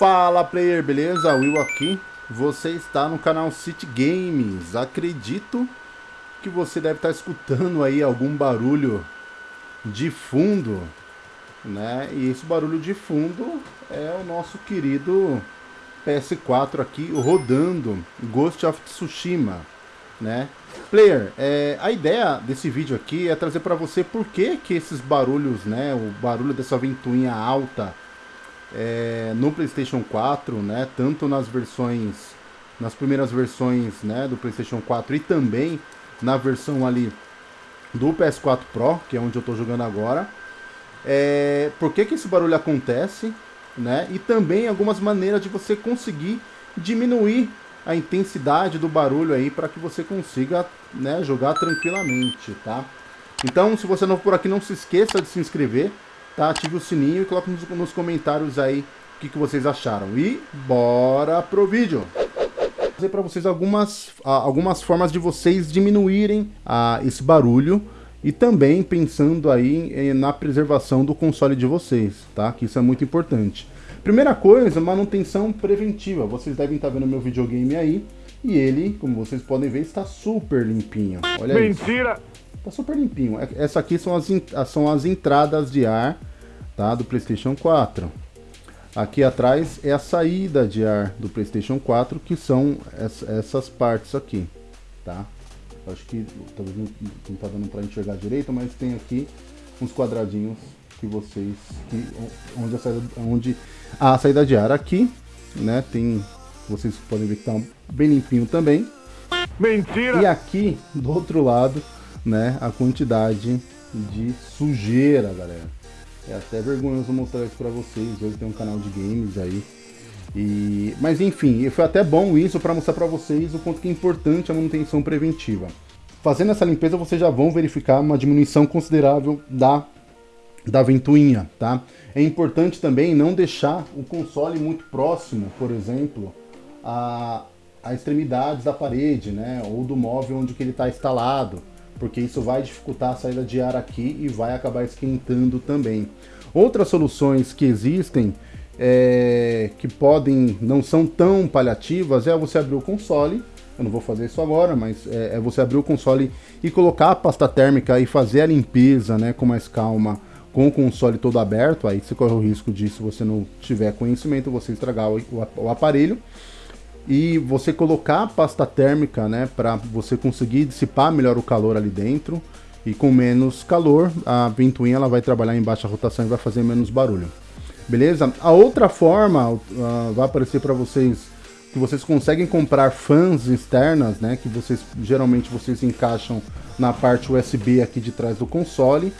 Fala player, beleza? Will aqui. Você está no canal City Games. Acredito que você deve estar escutando aí algum barulho de fundo, né? E esse barulho de fundo é o nosso querido PS4 aqui rodando Ghost of Tsushima, né? Player, é, a ideia desse vídeo aqui é trazer para você por que que esses barulhos, né? O barulho dessa ventoinha alta é, no PlayStation 4, né? Tanto nas versões, nas primeiras versões, né? Do PlayStation 4 e também na versão ali do PS4 Pro, que é onde eu estou jogando agora. É, por que que esse barulho acontece, né? E também algumas maneiras de você conseguir diminuir a intensidade do barulho aí para que você consiga né, jogar tranquilamente, tá? Então, se você não for por aqui, não se esqueça de se inscrever, tá? Ative o sininho e coloque nos, nos comentários aí o que, que vocês acharam. E bora pro vídeo! Vou dizer para vocês algumas, algumas formas de vocês diminuírem ah, esse barulho e também pensando aí na preservação do console de vocês, tá? Que isso é muito importante. Primeira coisa, manutenção preventiva. Vocês devem estar vendo meu videogame aí e ele, como vocês podem ver, está super limpinho. Olha Mentira! Isso. Tá super limpinho. É, essa aqui são as, são as entradas de ar tá, do PlayStation 4. Aqui atrás é a saída de ar do PlayStation 4, que são essas partes aqui, tá? Acho que talvez não, não tá dando para enxergar direito, mas tem aqui uns quadradinhos que vocês que onde a saída, onde a saída de ar aqui, né? Tem vocês podem ver que tá bem limpinho também. Mentira! E aqui do outro lado, né, a quantidade de sujeira, galera. É até vergonhoso mostrar isso para vocês. Hoje tem um canal de games aí. E, mas enfim, foi até bom isso para mostrar para vocês o quanto que é importante a manutenção preventiva. Fazendo essa limpeza, vocês já vão verificar uma diminuição considerável da da ventoinha, tá? É importante também não deixar o console muito próximo, por exemplo, a, a extremidades da parede, né? Ou do móvel onde que ele está instalado, porque isso vai dificultar a saída de ar aqui e vai acabar esquentando também. Outras soluções que existem é, que podem, não são tão paliativas, é você abrir o console, eu não vou fazer isso agora, mas é, é você abrir o console e colocar a pasta térmica e fazer a limpeza né, com mais calma com o console todo aberto, aí você corre o risco de, se você não tiver conhecimento, você estragar o, o aparelho. E você colocar a pasta térmica, né, para você conseguir dissipar melhor o calor ali dentro. E com menos calor, a ventoinha ela vai trabalhar em baixa rotação e vai fazer menos barulho. Beleza? A outra forma uh, vai aparecer para vocês que vocês conseguem comprar fãs externas, né, que vocês geralmente vocês encaixam na parte USB aqui de trás do console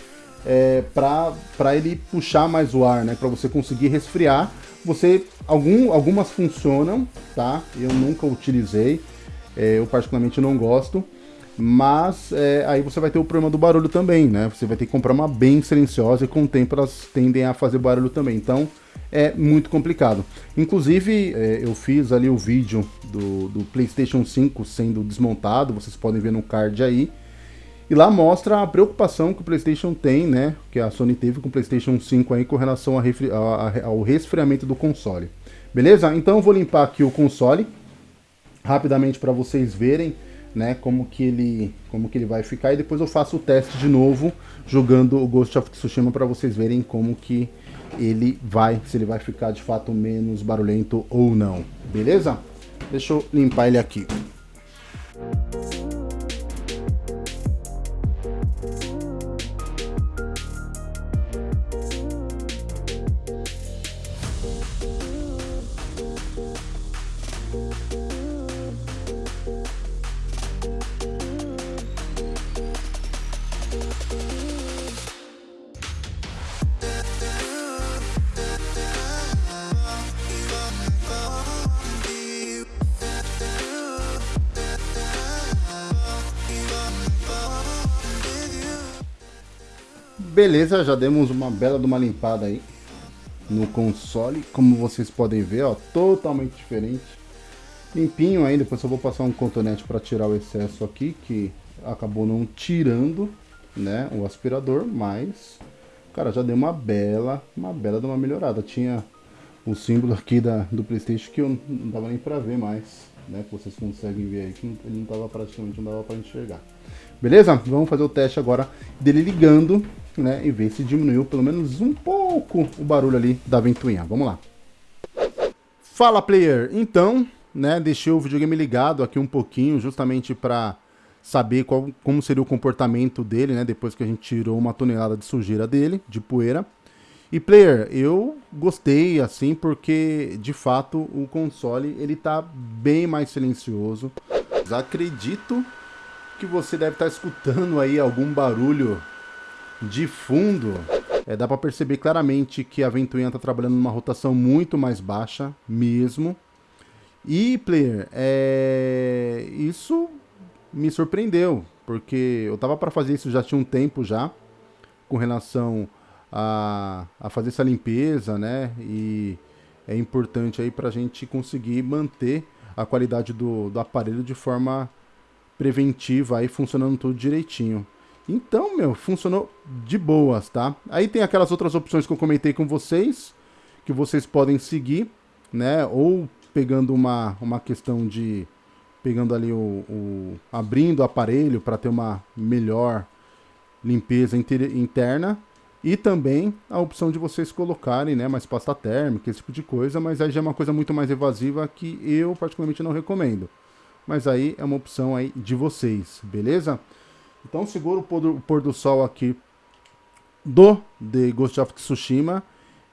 é, para ele puxar mais o ar, né? Para você conseguir resfriar. Você algum, algumas funcionam, tá? Eu nunca utilizei, é, eu particularmente não gosto. Mas é, aí você vai ter o problema do barulho também, né? Você vai ter que comprar uma bem silenciosa e com o tempo elas tendem a fazer barulho também. Então é muito complicado. Inclusive é, eu fiz ali o vídeo do, do PlayStation 5 sendo desmontado, vocês podem ver no card aí. E lá mostra a preocupação que o PlayStation tem, né? Que a Sony teve com o PlayStation 5 aí com relação a a, ao resfriamento do console. Beleza? Então eu vou limpar aqui o console rapidamente para vocês verem, né? Como que ele, como que ele vai ficar e depois eu faço o teste de novo jogando o Ghost of Tsushima para vocês verem como que ele vai, se ele vai ficar de fato menos barulhento ou não. Beleza? Deixa eu limpar ele aqui. Beleza, já demos uma bela de uma limpada aí no console. Como vocês podem ver, ó, totalmente diferente. Limpinho ainda, depois eu vou passar um cotonete para tirar o excesso aqui, que acabou não tirando, né, o aspirador, mas, cara, já deu uma bela, uma bela de uma melhorada. Tinha o símbolo aqui da, do Playstation que eu não dava nem pra ver mais, né? Que vocês conseguem ver aí, que ele não tava praticamente, não dava pra enxergar. Beleza? Vamos fazer o teste agora dele ligando, né? E ver se diminuiu pelo menos um pouco o barulho ali da ventoinha. Vamos lá. Fala, player! Então, né, deixei o videogame ligado aqui um pouquinho, justamente para saber qual, como seria o comportamento dele, né, depois que a gente tirou uma tonelada de sujeira dele, de poeira. E player, eu gostei assim porque de fato o console ele tá bem mais silencioso. Acredito que você deve estar tá escutando aí algum barulho de fundo. É, dá para perceber claramente que a ventoinha está trabalhando numa rotação muito mais baixa mesmo. E player, é... isso me surpreendeu, porque eu tava para fazer isso já tinha um tempo já, com relação a, a fazer essa limpeza, né? E é importante aí para a gente conseguir manter a qualidade do, do aparelho de forma preventiva aí, funcionando tudo direitinho. Então, meu, funcionou de boas, tá? Aí tem aquelas outras opções que eu comentei com vocês, que vocês podem seguir, né? Ou pegando uma, uma questão de pegando ali o, o abrindo o aparelho para ter uma melhor limpeza interna e também a opção de vocês colocarem né, mais pasta térmica, esse tipo de coisa, mas aí já é uma coisa muito mais evasiva que eu particularmente não recomendo. Mas aí é uma opção aí de vocês, beleza? Então segura o pôr do, pôr do sol aqui do The Ghost of Tsushima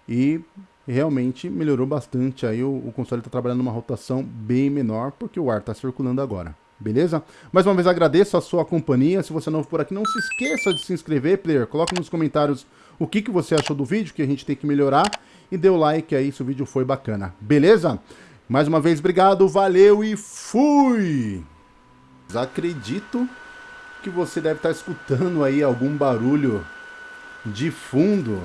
e realmente melhorou bastante aí, o, o console está trabalhando numa rotação bem menor, porque o ar está circulando agora. Beleza? Mais uma vez agradeço a sua companhia. Se você é novo por aqui, não se esqueça de se inscrever, player. Coloque nos comentários o que, que você achou do vídeo, que a gente tem que melhorar. E dê o like aí se o vídeo foi bacana. Beleza? Mais uma vez, obrigado, valeu e fui! Acredito que você deve estar escutando aí algum barulho de fundo